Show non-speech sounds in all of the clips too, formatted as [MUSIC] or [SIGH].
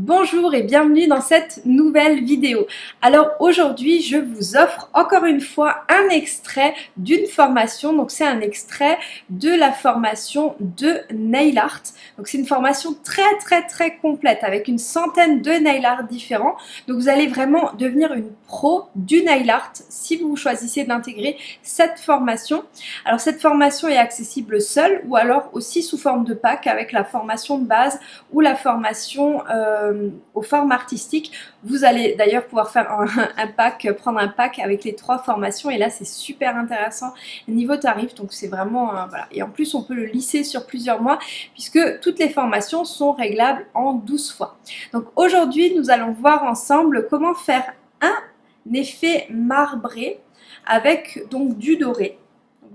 Bonjour et bienvenue dans cette nouvelle vidéo. Alors aujourd'hui je vous offre encore une fois un extrait d'une formation. Donc c'est un extrait de la formation de nail art. Donc c'est une formation très très très complète avec une centaine de nail art différents. Donc vous allez vraiment devenir une pro du nail art si vous choisissez d'intégrer cette formation. Alors cette formation est accessible seule ou alors aussi sous forme de pack avec la formation de base ou la formation euh, euh, aux formes artistiques. Vous allez d'ailleurs pouvoir faire [LAUGHS] un, pack, prendre un pack avec les trois formations et là c'est super intéressant niveau tarif donc c'est vraiment voilà et en plus on peut le lisser sur plusieurs mois puisque toutes les formations sont réglables en 12 fois. Donc aujourd'hui nous allons voir ensemble comment faire un effet marbré avec donc du doré.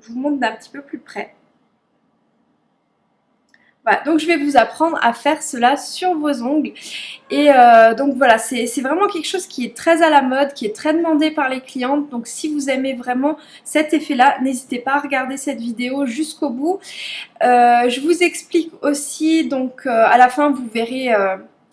je vous montre d'un petit peu plus près. Voilà, donc je vais vous apprendre à faire cela sur vos ongles. Et euh, donc voilà, c'est vraiment quelque chose qui est très à la mode, qui est très demandé par les clientes. Donc si vous aimez vraiment cet effet-là, n'hésitez pas à regarder cette vidéo jusqu'au bout. Euh, je vous explique aussi, donc euh, à la fin vous verrez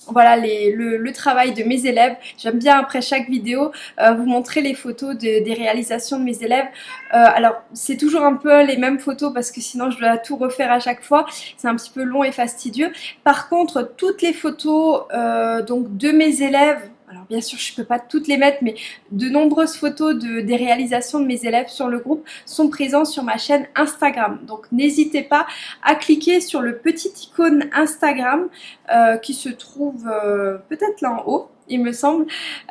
voilà le, travail de mes élèves. J'aime bien après chaque vidéo euh, vous montrer les photos des réalisations de mes élèves. Euh, alors c'est toujours un peu les mêmes photos parce que sinon je dois tout refaire à chaque fois. C'est un petit peu long et fastidieux. Par contre toutes les photos euh, donc de mes élèves alors bien sûr je ne peux pas toutes les mettre mais de nombreuses photos de, des réalisations de mes élèves sur le groupe sont présentes sur ma chaîne Instagram. Donc n'hésitez pas à cliquer sur le petit icône Instagram euh, qui se trouve euh, peut-être là en haut il me semble.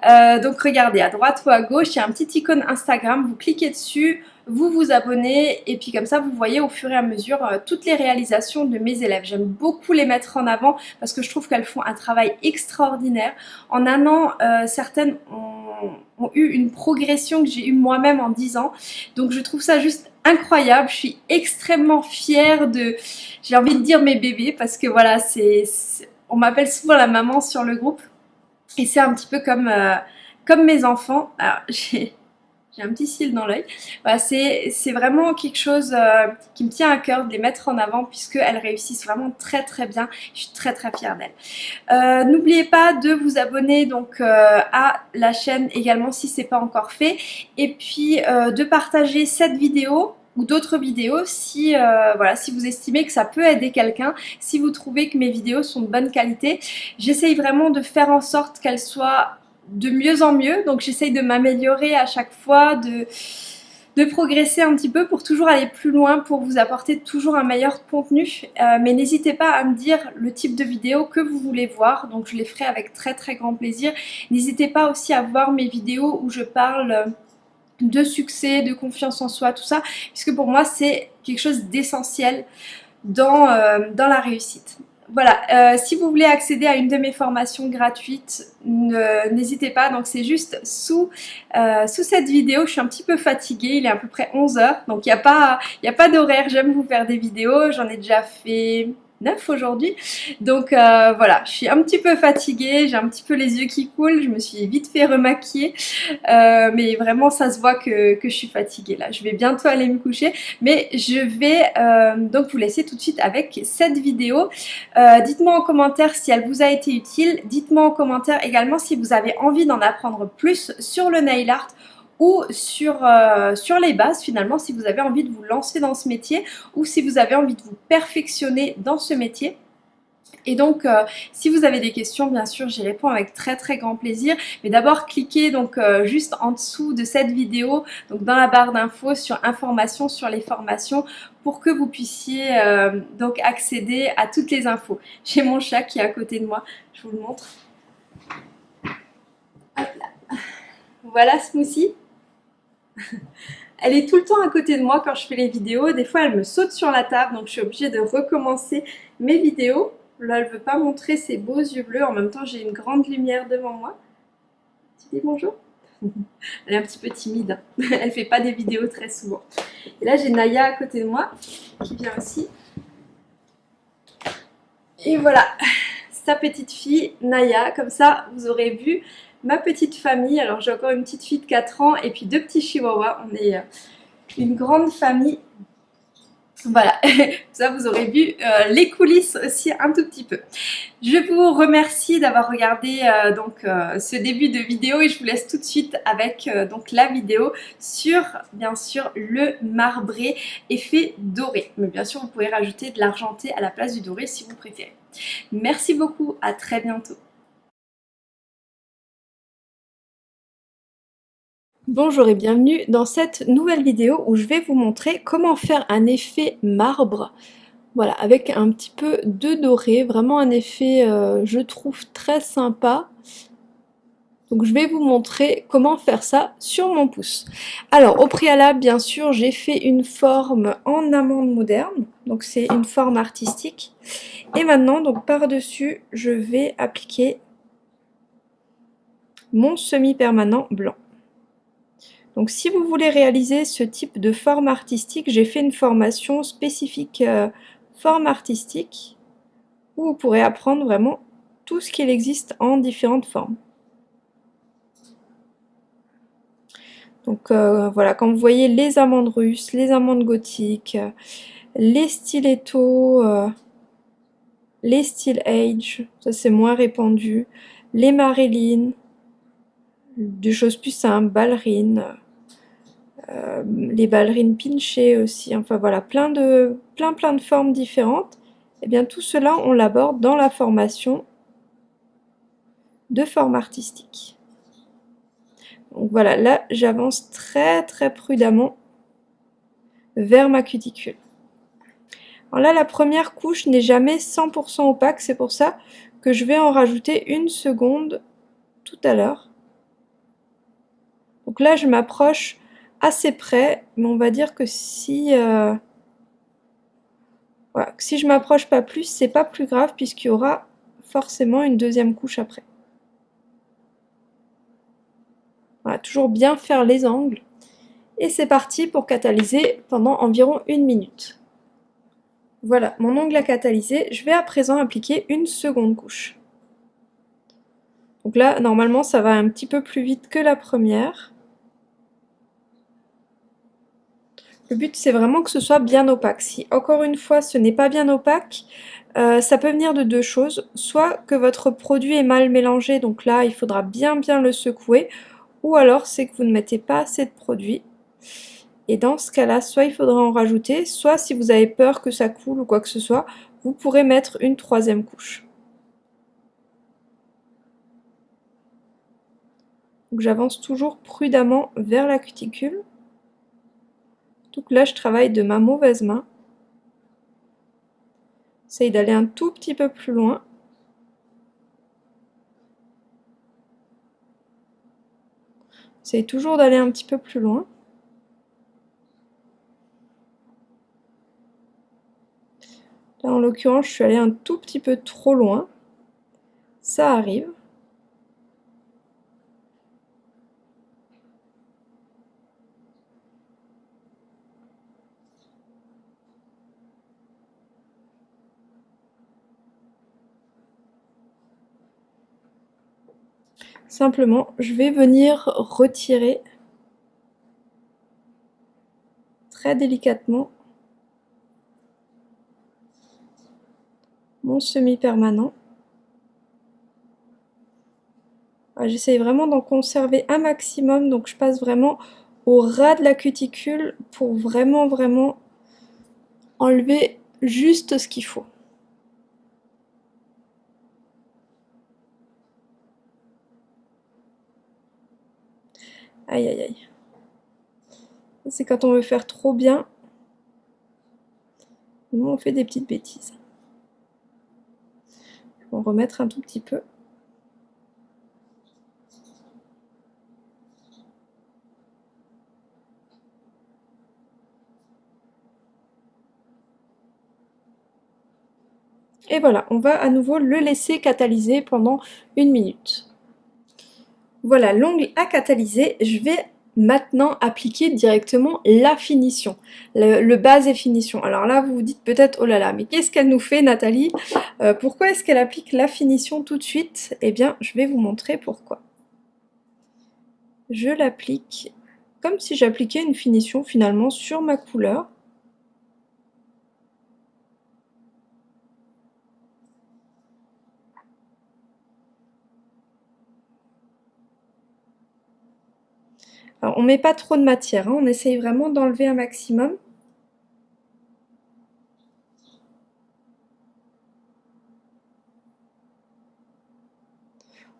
Euh, donc regardez, à droite ou à gauche, il y a un petit icône Instagram, vous cliquez dessus, vous vous abonnez et puis comme ça vous voyez au fur et à mesure euh, toutes les réalisations de mes élèves. J'aime beaucoup les mettre en avant parce que je trouve qu'elles font un travail extraordinaire. En un an, euh, certaines ont, eu une progression que j'ai eu moi-même en 10 ans. Donc je trouve ça juste incroyable. Je suis extrêmement fière de, j'ai envie de dire mes bébés parce que voilà, c'est on m'appelle souvent la maman sur le groupe. Et c'est un petit peu comme, euh, comme mes enfants. Alors, [LAUGHS] j'ai un petit cil dans l'œil. C'est vraiment quelque chose euh, qui me tient à cœur de les mettre en avant puisqu'elles réussissent vraiment très très bien. Je suis très très fière d'elles. Euh, n'oubliez pas de vous abonner donc à la chaîne également si ce n'est pas encore fait. Et puis de partager cette vidéo ou d'autres vidéos si, euh, voilà, si vous estimez que ça peut aider quelqu'un, si vous trouvez que mes vidéos sont de bonne qualité. J'essaye vraiment de faire en sorte qu'elles soient de mieux en mieux, donc j'essaye de m'améliorer à chaque fois, de, progresser un petit peu pour toujours aller plus loin, pour vous apporter toujours un meilleur contenu. Euh, mais n'hésitez pas à me dire le type de vidéo que vous voulez voir, donc je les ferai avec très très grand plaisir. N'hésitez pas aussi à voir mes vidéos où je parle de succès, de confiance en soi, tout ça, puisque pour moi c'est quelque chose d'essentiel dans, euh, dans la réussite. Voilà, euh, si vous voulez accéder à une de mes formations gratuites, n'hésitez pas, donc c'est juste sous, euh, sous cette vidéo, je suis un petit peu fatiguée, il est à peu près 11h, donc il n'y a pas, a pas d'horaire, j'aime vous faire des vidéos, j'en ai déjà fait 9 aujourd'hui. Donc euh, voilà, je suis un petit peu fatiguée, j'ai un petit peu les yeux qui coulent, je me suis vite fait remaquiller. Euh, mais vraiment, ça se voit que, je suis fatiguée là. Je vais bientôt aller me coucher. Mais je vais euh, donc vous laisser tout de suite avec cette vidéo. Dites-moi en commentaire si elle vous a été utile. Dites-moi en commentaire également si vous avez envie d'en apprendre plus sur le nail art ou sur, euh, sur les bases finalement si vous avez envie de vous lancer dans ce métier ou si vous avez envie de vous perfectionner dans ce métier. Et donc, euh, si vous avez des questions, bien sûr, j'y réponds avec très très grand plaisir. Mais d'abord, cliquez donc euh, juste en dessous de cette vidéo, donc dans la barre d'infos sur informations sur les formations pour que vous puissiez donc accéder à toutes les infos. J'ai mon chat qui est à côté de moi, je vous le montre. Hop là. Voilà Smoothie. [LAUGHS] elle est tout le temps à côté de moi quand je fais les vidéos. Des fois, elle me saute sur la table, donc je suis obligée de recommencer mes vidéos. Là, elle ne veut pas montrer ses beaux yeux bleus. En même temps, j'ai une grande lumière devant moi. Tu dis bonjour [LAUGHS] Elle est un petit peu timide. [LAUGHS] Elle fait pas des vidéos très souvent. Et là, j'ai Naya à côté de moi, qui vient aussi. Et voilà, sa petite fille, Naya. Comme ça, vous aurez vu ma petite famille. Alors j'ai encore une petite fille de 4 ans et puis deux petits chihuahuas. On est euh, une grande famille. Voilà, [LAUGHS] ça vous aurez vu euh, les coulisses aussi un tout petit peu. Je vous remercie d'avoir regardé euh, donc ce début de vidéo et je vous laisse tout de suite avec donc la vidéo sur bien sûr le marbré effet doré. Mais bien sûr vous pouvez rajouter de l'argenté à la place du doré si vous préférez. Merci beaucoup, à très bientôt. Bonjour et bienvenue dans cette nouvelle vidéo où je vais vous montrer comment faire un effet marbre voilà, avec un petit peu de doré, vraiment un effet euh, je trouve très sympa donc je vais vous montrer comment faire ça sur mon pouce. Alors au préalable bien sûr j'ai fait une forme en amande moderne, donc c'est une forme artistique. Et maintenant donc par dessus je vais appliquer mon semi-permanent blanc. Donc si vous voulez réaliser ce type de forme artistique, j'ai fait une formation spécifique euh, forme artistique où vous pourrez apprendre vraiment tout ce qu'il existe en différentes formes. Donc euh, voilà, quand vous voyez les amandes russes, les amandes gothiques, les stilettos, euh, les steel age, ça c'est moins répandu, les Marilyn, des choses plus simples, ballerines, euh, les ballerines pinchées aussi, enfin voilà, plein de, plein, plein de formes différentes. Et eh bien tout cela, on l'aborde dans la formation de forme artistique. Donc voilà, là j'avance très très prudemment vers ma cuticule. Alors là, la première couche n'est jamais 100% opaque, c'est pour ça que je vais en rajouter une seconde tout à l'heure. Donc là, je m'approche assez près, mais on va dire que si, euh, si je m'approche pas plus, c'est pas plus grave puisqu'il y aura forcément une deuxième couche après. Voilà, toujours bien faire les angles. Et c'est parti pour catalyser pendant environ une minute. Voilà, mon ongle a catalysé. Je vais à présent appliquer une seconde couche. Donc là, normalement, ça va un petit peu plus vite que la première. Le but, c'est vraiment que ce soit bien opaque. Si, encore une fois, ce n'est pas bien opaque, euh, ça peut venir de deux choses. Soit que votre produit est mal mélangé, donc là, il faudra bien bien le secouer. Ou alors, c'est que vous ne mettez pas assez de produit. Et dans ce cas-là, soit il faudra en rajouter, soit si vous avez peur que ça coule ou quoi que ce soit, vous pourrez mettre une troisième couche. J'avance toujours prudemment vers la cuticule. Donc là, je travaille de ma mauvaise main. J'essaye d'aller un tout petit peu plus loin. J'essaye toujours d'aller un petit peu plus loin. Là, en l'occurrence, je suis allée un tout petit peu trop loin. Ça arrive. Simplement, je vais venir retirer très délicatement mon semi-permanent. Ah, j'essaye vraiment d'en conserver un maximum, donc je passe vraiment au ras de la cuticule pour vraiment, vraiment enlever juste ce qu'il faut. Aïe aïe aïe. C'est quand on veut faire trop bien. Nous on fait des petites bêtises. On va remettre un tout petit peu. Et voilà, on va à nouveau le laisser catalyser pendant une minute. Voilà, l'ongle a catalysé. Je vais maintenant appliquer directement la finition, le, base et finition. Alors là, vous vous dites peut-être, oh là là, mais qu'est-ce qu'elle nous fait Nathalie? Euh, Pourquoi est-ce qu'elle applique la finition tout de suite? Eh bien, je vais vous montrer pourquoi. Je l'applique comme si j'appliquais une finition finalement sur ma couleur. On met pas trop de matière, hein. on essaye vraiment d'enlever un maximum.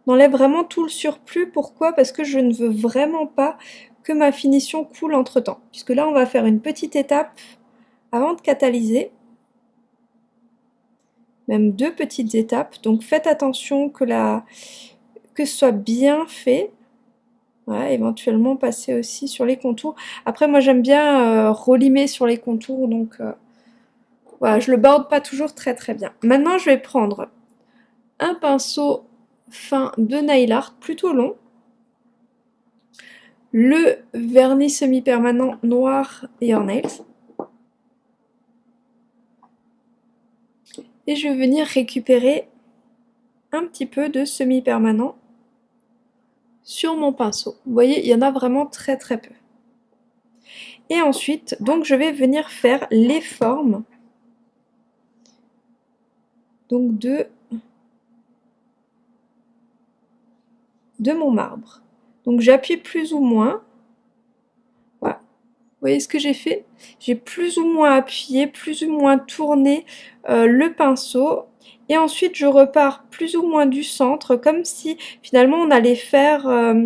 On enlève vraiment tout le surplus. Pourquoi? Parce que je ne veux vraiment pas que ma finition coule entre temps. Puisque là, on va faire une petite étape avant de catalyser. Même deux petites étapes. Donc faites attention que, la... que ce soit bien fait. Éventuellement passer aussi sur les contours. Après, moi j'aime bien euh, relimer sur les contours, donc euh, voilà, je le borde pas toujours très très bien. Maintenant, je vais prendre un pinceau fin de nail art plutôt long. Le vernis semi-permanent noir et nails. Et je vais venir récupérer un petit peu de semi-permanent sur mon pinceau. Vous voyez, il y en a vraiment très très peu. Et ensuite, donc je vais venir faire les formes donc de de mon marbre. Donc j'appuie plus ou moins. Voilà. Vous voyez ce que j'ai fait? J'ai plus ou moins appuyé, plus ou moins tourné euh, le pinceau. Et ensuite je repars plus ou moins du centre, comme si finalement on allait faire... Euh,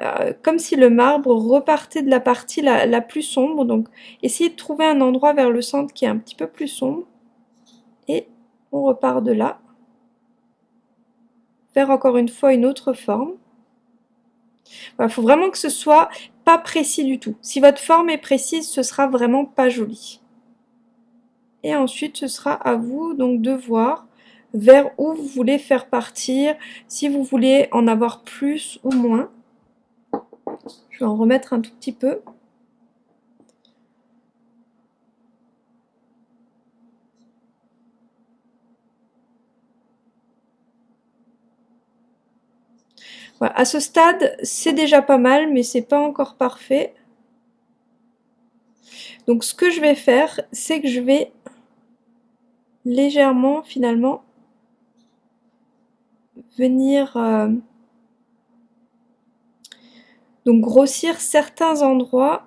euh, comme si le marbre repartait de la partie la, plus sombre. Donc, essayez de trouver un endroit vers le centre qui est un petit peu plus sombre. Et on repart de là faire encore une fois une autre forme. Il faut vraiment que ce soit pas précis du tout. Si votre forme est précise, ce sera vraiment pas joli. Et ensuite, ce sera à vous donc de voir vers où vous voulez faire partir, si vous voulez en avoir plus ou moins. Je vais en remettre un tout petit peu. À ce stade, c'est déjà pas mal, mais c'est pas encore parfait. Donc ce que je vais faire, c'est que je vais légèrement finalement venir euh, donc grossir certains endroits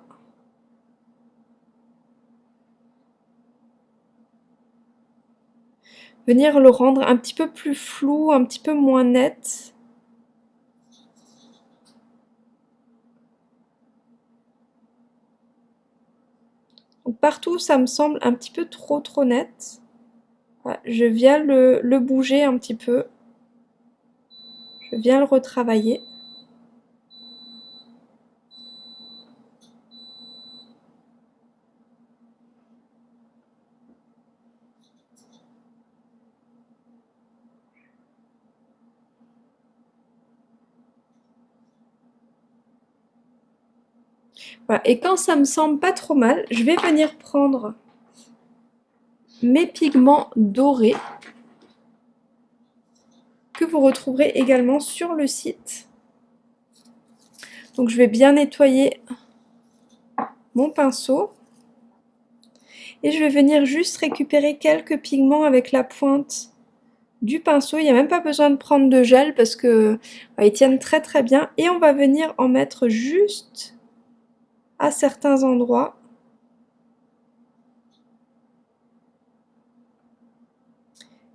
venir le rendre un petit peu plus flou, un petit peu moins net. partout ça me semble un petit peu trop trop net. je viens le, le bouger un petit peu. Viens le retravailler. Et quand ça me semble pas trop mal, je vais venir prendre mes pigments dorés que vous retrouverez également sur le site. Donc je vais bien nettoyer mon pinceau et je vais venir juste récupérer quelques pigments avec la pointe du pinceau. Il n'y a même pas besoin de prendre de gel parce que ils tiennent très très bien et on va venir en mettre juste à certains endroits.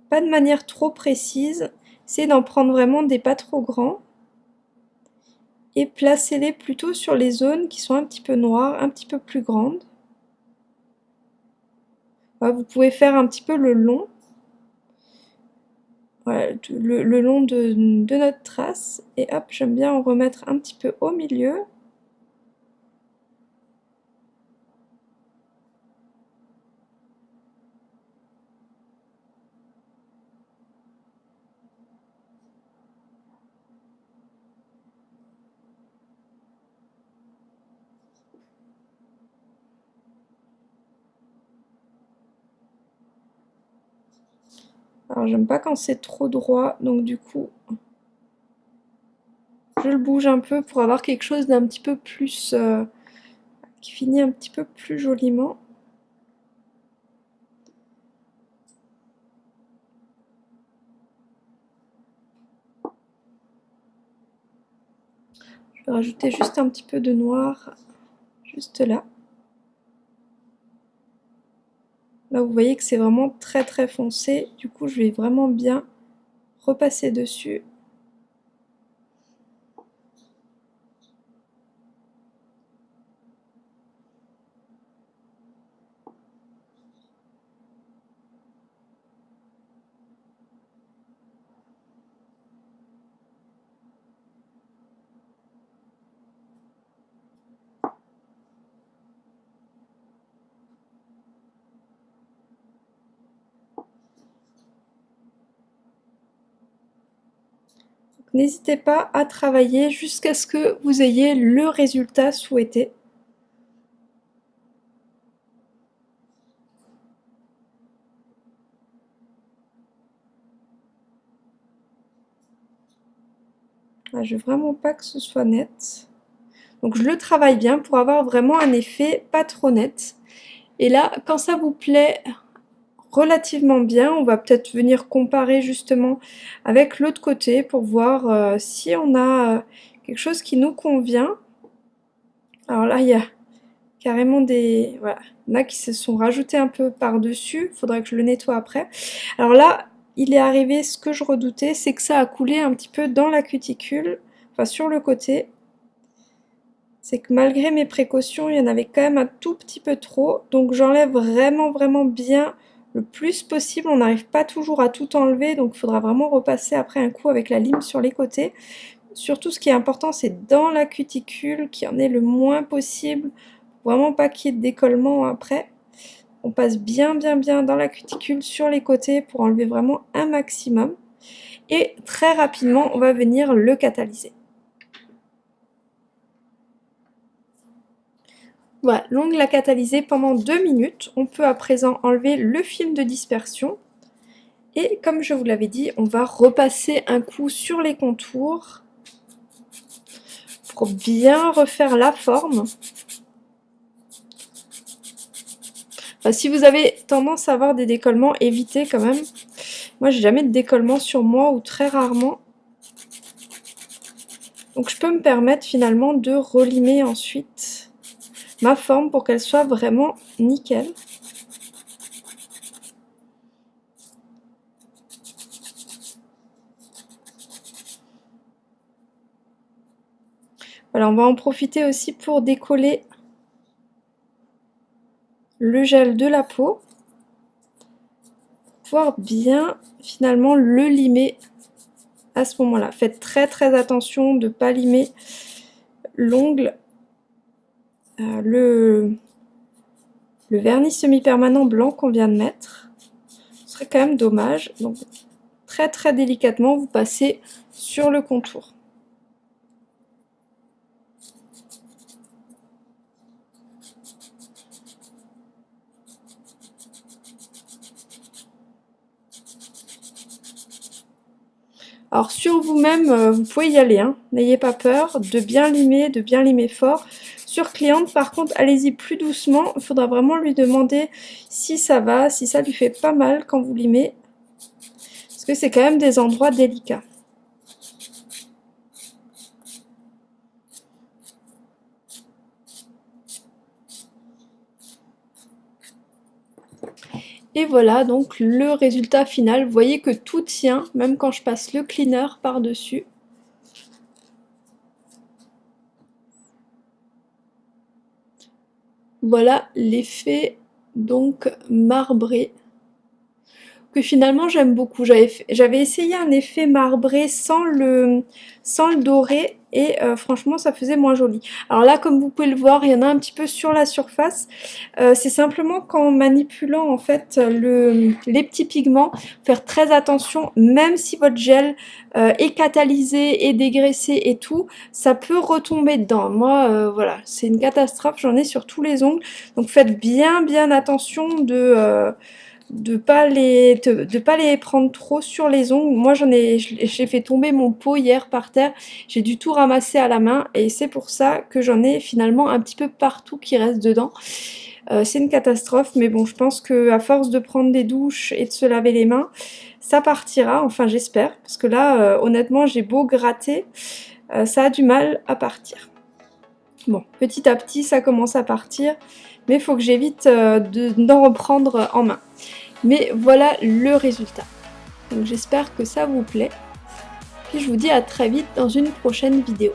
Pas de manière trop précise, c'est d'en prendre vraiment des pas trop grands et placez-les plutôt sur les zones qui sont un petit peu noires, un petit peu plus grandes. Vous pouvez faire un petit peu le long, le, long de, de notre trace et hop, j'aime bien en remettre un petit peu au milieu. Alors j'aime pas quand c'est trop droit, donc du coup je le bouge un peu pour avoir quelque chose d'un petit peu plus... Euh, qui finit un petit peu plus joliment. Je rajouter juste un petit peu de noir, juste là. Là, vous voyez que c'est vraiment très très foncé. Du coup, je vais vraiment bien repasser dessus. N'hésitez pas à travailler jusqu'à ce que vous ayez le résultat souhaité. Ah, je veux vraiment pas que ce soit net. Donc je le travaille bien pour avoir vraiment un effet pas trop net. Et là, quand ça vous plaît, relativement bien. On va peut-être venir comparer justement avec l'autre côté pour voir euh, si on a euh, quelque chose qui nous convient. Alors là, il y a carrément des... Voilà, il y en a qui se sont rajoutés un peu par-dessus. Il faudrait que je le nettoie après. Alors là, il est arrivé ce que je redoutais, c'est que ça a coulé un petit peu dans la cuticule, enfin sur le côté. C'est que malgré mes précautions, il y en avait quand même un tout petit peu trop. Donc j'enlève vraiment, vraiment bien le plus possible. On n'arrive pas toujours à tout enlever, donc il faudra vraiment repasser après un coup avec la lime sur les côtés. Surtout, ce qui est important, c'est dans la cuticule, qu'il y en ait le moins possible. Vraiment pas qu'il y ait de décollement après. On passe bien, bien, bien dans la cuticule sur les côtés pour enlever vraiment un maximum. Et très rapidement, on va venir le catalyser. L'ongle a catalysé pendant deux minutes. On peut à présent enlever le film de dispersion. Et comme je vous l'avais dit, on va repasser un coup sur les contours pour bien refaire la forme. si vous avez tendance à avoir des décollements, évitez quand même. Moi, j'ai jamais de décollement sur moi ou très rarement. Donc, je peux me permettre finalement de relimer ensuite ma forme pour qu'elle soit vraiment nickel. Voilà, on va en profiter aussi pour décoller le gel de la peau. Pouvoir bien finalement le limer à ce moment-là. Faites très très attention de ne pas limer l'ongle euh, le, vernis semi-permanent blanc qu'on vient de mettre. Ce serait quand même dommage. Donc très très délicatement, vous passez sur le contour. Alors sur vous-même, euh, vous pouvez y aller, hein. n'ayez pas peur de bien limer, de bien limer fort. Sur cliente, par contre, allez-y plus doucement. Il faudra vraiment lui demander si ça va, si ça lui fait pas mal quand vous limez. Parce que c'est quand même des endroits délicats. Et voilà donc le résultat final. Vous voyez que tout tient, même quand je passe le cleaner par-dessus. Voilà l'effet donc marbré que finalement j'aime beaucoup. J'avais essayé un effet marbré sans le, sans le doré et euh, franchement ça faisait moins joli. Alors là comme vous pouvez le voir il y en a un petit peu sur la surface. Euh, c'est simplement qu'en manipulant en fait le, les petits pigments, faire très attention même si votre gel euh, est catalysé et dégraissé et tout, ça peut retomber dedans. Moi voilà c'est une catastrophe, j'en ai sur tous les ongles. Donc faites bien bien attention de de pas les pas les prendre trop sur les ongles. Moi j'en ai j'ai fait tomber mon pot hier par terre. J'ai dû tout ramasser à la main et c'est pour ça que j'en ai finalement un petit peu partout qui reste dedans. Euh, c'est une catastrophe mais bon je pense que à force de prendre des douches et de se laver les mains, ça partira. Enfin j'espère parce que là euh, honnêtement j'ai beau gratter. euh, ça a du mal à partir. Bon, petit à petit, ça commence à partir, mais faut que j'évite euh, d'en reprendre en main. Mais voilà le résultat. Donc j'espère que ça vous plaît. Puis je vous dis à très vite dans une prochaine vidéo.